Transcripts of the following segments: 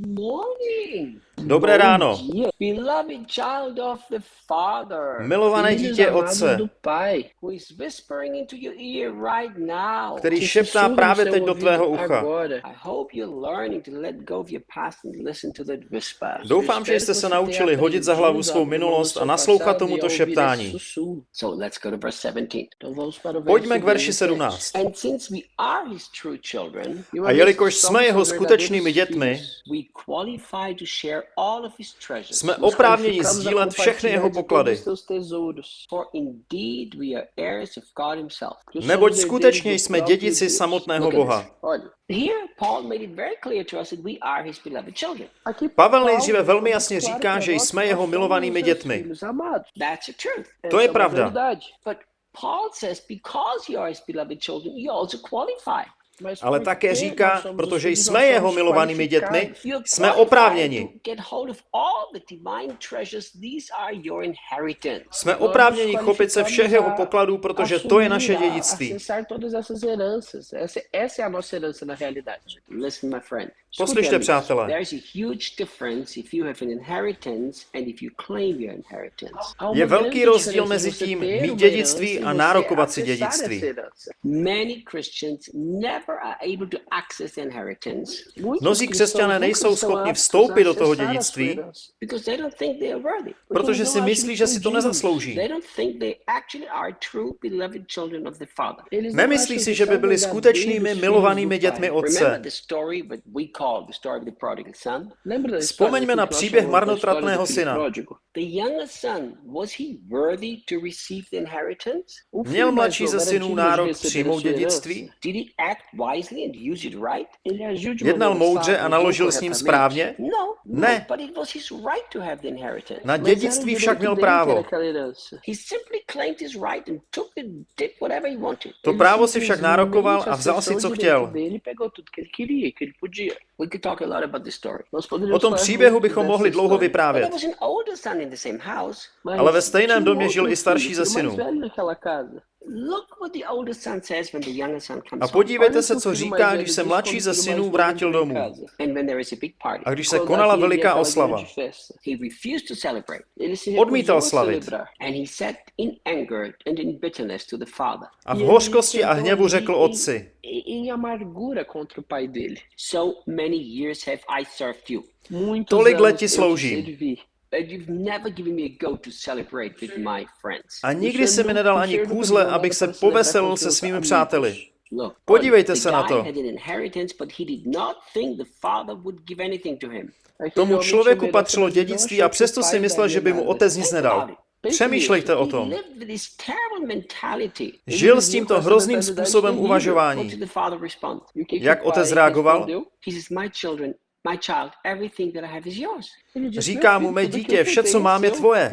morning. Dobré ráno. Milované dítě Otce, který šeptá právě teď do tvého ucha. Doufám, že jste se naučili hodit za hlavu svou minulost a naslouchat tomuto šeptání. Pojďme k verši 17. A jelikož jsme jeho skutečnými dětmi, jsme oprávněni sdílet všechny jeho poklady. Neboť skutečně jsme dědici samotného Boha. Pavel nejdříve velmi jasně říká, že jsme jeho milovanými dětmi. To je pravda ale také říká, protože jsme jeho milovanými dětmi, jsme oprávněni. Jsme oprávněni chopit se všech jeho pokladů, protože to je naše dědictví. Poslyšte, přátelé. Je velký rozdíl mezi tím mít dědictví a nárokovat si dědictví. Mnozí křesťané nejsou schopni vstoupit do toho dědictví, protože si myslí, že si to nezaslouží. Nemyslí si, že by byli skutečnými milovanými dětmi otce. Vzpomeňme na příběh marnotratného syna. Měl mladší ze synů nárok přijmout dědictví? Jednal moudře a naložil s ním správně? Ne. Na dědictví však měl právo. To právo si však nárokoval a vzal si, co chtěl. O tom příběhu bychom mohli dlouho vyprávět. Ale ve stejném domě žil i starší ze synů. A podívejte se, co říká, když se mladší ze synů vrátil domů. A když se konala veliká oslava, odmítal slavit. A v hořkosti a hněvu řekl otci, tolik let ti sloužím. A nikdy se mi nedal ani kůzle, abych se poveselil se svými přáteli. Podívejte se na to. Tomu člověku patřilo dědictví a přesto si myslel, že by mu otec nic nedal. Přemýšlejte o tom. Žil s tímto hrozným způsobem uvažování. Jak otec reagoval? Říká mu mé dítě, vše, co mám, je tvoje.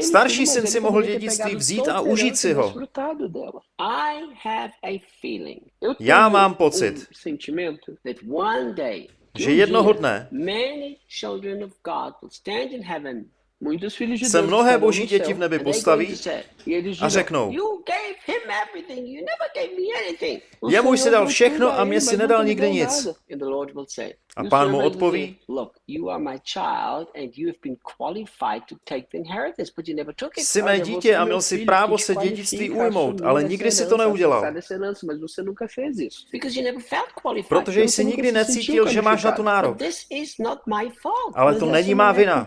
Starší syn si mohl dědictví vzít a užít si ho. Já mám pocit, že jednoho dne se mnohé boží děti v nebi postaví a řeknou, jemu jsi dal všechno a mě si nedal nikdy nic. A pán mu odpoví, jsi mé dítě a měl si právo se dědictví ujmout, ale nikdy si to neudělal. Protože jsi nikdy necítil, že máš na to nárok. Ale to není má vina.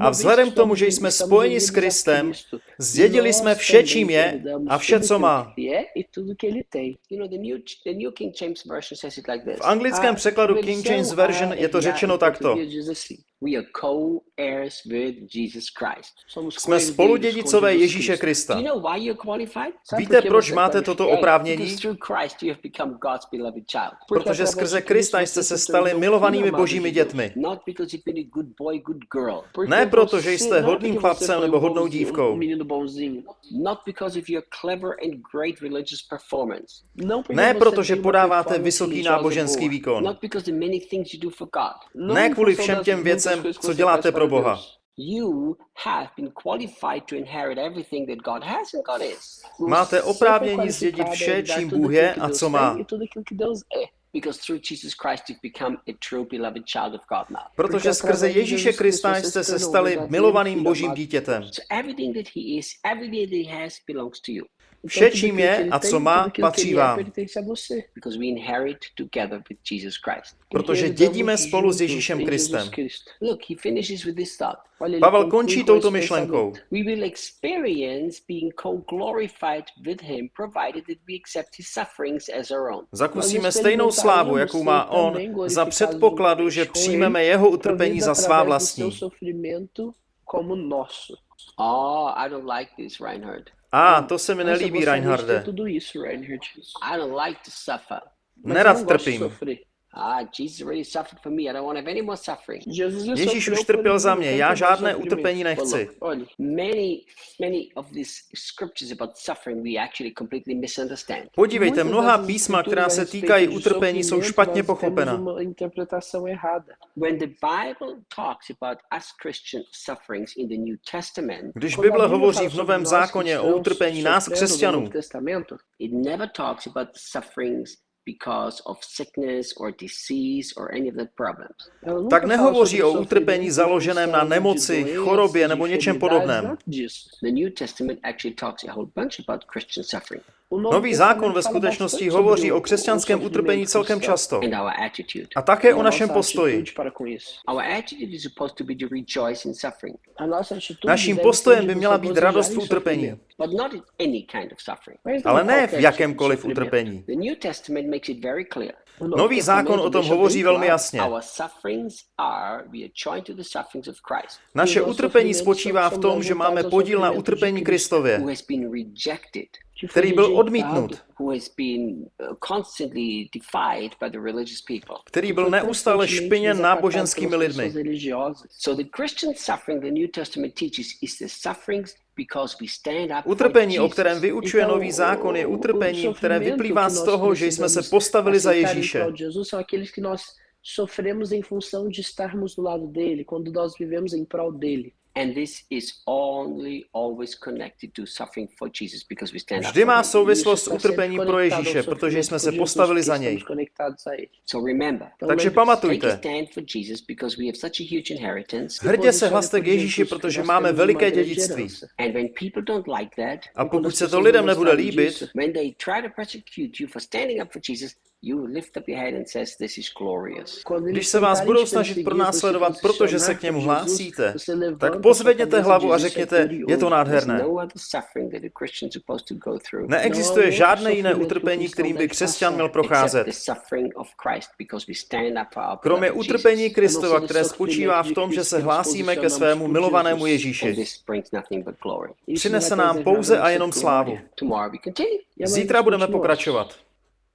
A vzhledem k tomu, že jsme spojeni s Kristem, zdědili jsme vše, čím je a vše, co má. V anglickém překladu King James Version je to řečeno takto. We are co-heirs with Jesus Christ. Jsme spoludědicové Ježíše Krista. Víte, proč máte toto Because oprávnění? through Christ you have become God's beloved child. Porque Protože skrze Krista jste se stali tornou milovanými božími dětmi. Ne proto, že jste hodným chlapcem nebo hodnou dívkou. Ne proto, že podáváte vysoký náboženský výkon. Not because of the many things you do for God. Não Ne kvůli všem těm věcem, que co děláte pro Boha. Máte oprávnění zdědit vše, čím Bůh je a co má. Protože skrze Ježíše Krista jste se stali milovaným božím dítětem. Vše, čím je a co má, patří vám. Protože dědíme spolu s Ježíšem Kristem. Pavel končí touto myšlenkou. Zakusíme stejnou slávu, jakou má on, za předpokladu, že přijmeme jeho utrpení za svá vlastní. Oh, I don't like this, Reinhard. A, to se mi nelíbí, Reinharde. Nerad trpím. Sofrer. Ah, Jesus already suffered for me. I don't want to have any more suffering. Jesus já Ježíš už trpěl za mě, já žádné utrpení nechci. Olha, Many, many of these scriptures about suffering we actually completely misunderstand. Podívejte, mnoha písma, která se týkají utrpení, jsou špatně pochopena. temos uma interpretação errada. When the Bible talks about us Christian sufferings in the New Testament, Když Bible hovoří v Novém zákoně o utrpení nás, křesťanů, Because of sickness or disease or any of the problems. tak nehovoří o utrpení založeném na nemoci, chorobě nebo něčem podobném. The New Testament actually talks a whole bunch about Christian suffering O Novo Nový zákon ve skutečnosti hovoří o křesťanském utrpení celkem často. A také o našem postoji. Naším postojem by měla být radost v utrpení. Sofrimento. but not in any kind of suffering. Mas não Ale ne v jakémkoliv utrpení. The New Testament makes it very clear. O Novo Nový zákon o tom hovoří velmi jasně. Our sufferings are, we are joined to the sufferings of Christ, Naše utrpení spočívá v tom, že máme podíl na utrpení Kristově, foi který byl odmítnut, who has been uh, constantly defied by the religious people. který byl neustále špiněn náboženskými lidmi. Utrpení, o kterém vyučuje nový zákon, je utrpení, které vyplývá z toho, že jsme se postavili za Ježíše. sofremos em função de estarmos do lado dele, quando nós vivemos em prol dele. And this is only always connected to suffering for Jesus because we stand Vždy for má souvislost s está sempre utrpení pro Ježíše, protože jsme se postavili za něj. Takže pamatujte, stand for Jesus because we have such a huge inheritance. hrdě se hlaste k Ježíši, protože máme veliké dědictví. herança. And when people don't like that, A pokud se to lidem nebude líbit, Když se vás budou snažit pronásledovat, protože se k němu hlásíte, tak pozvedněte hlavu e a diz, "Isso é řekněte, je to glorioso." nádherné. No Neexistuje No, žádné jiné utrpení, kterým by křesťan měl procházet. Kromě utrpení. Kristova, které spočívá v tom, že se hlásíme ke svému milovanému Ježíši. Přinese nám pouze a jenom slávu. E Zítra budeme pokračovat.